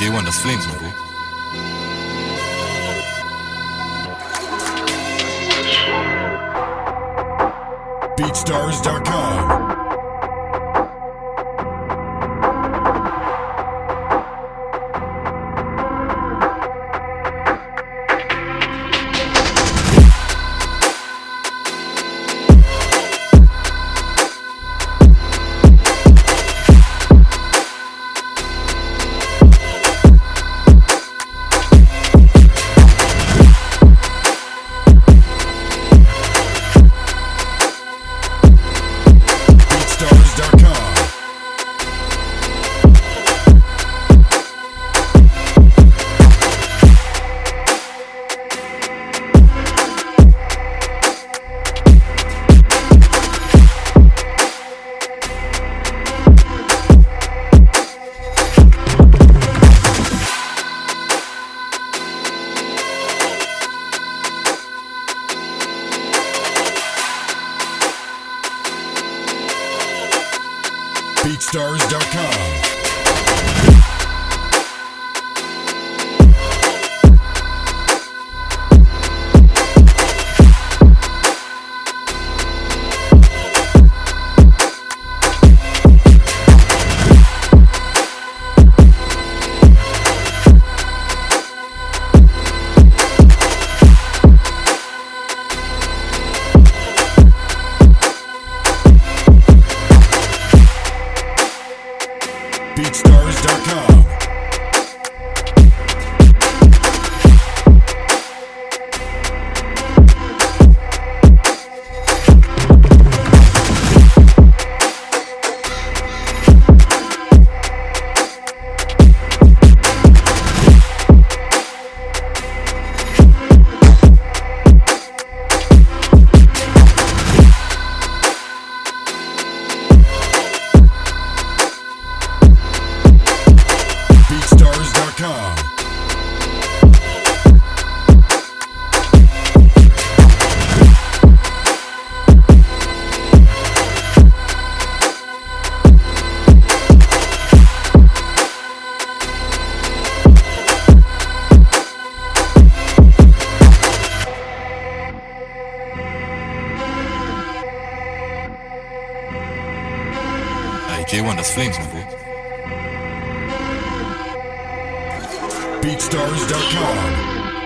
J1, das Flames, man, Bro. BeatStars.com. BeatStars.com. BeatStars.com. J1, das Flames, Bro. BeatStars.com.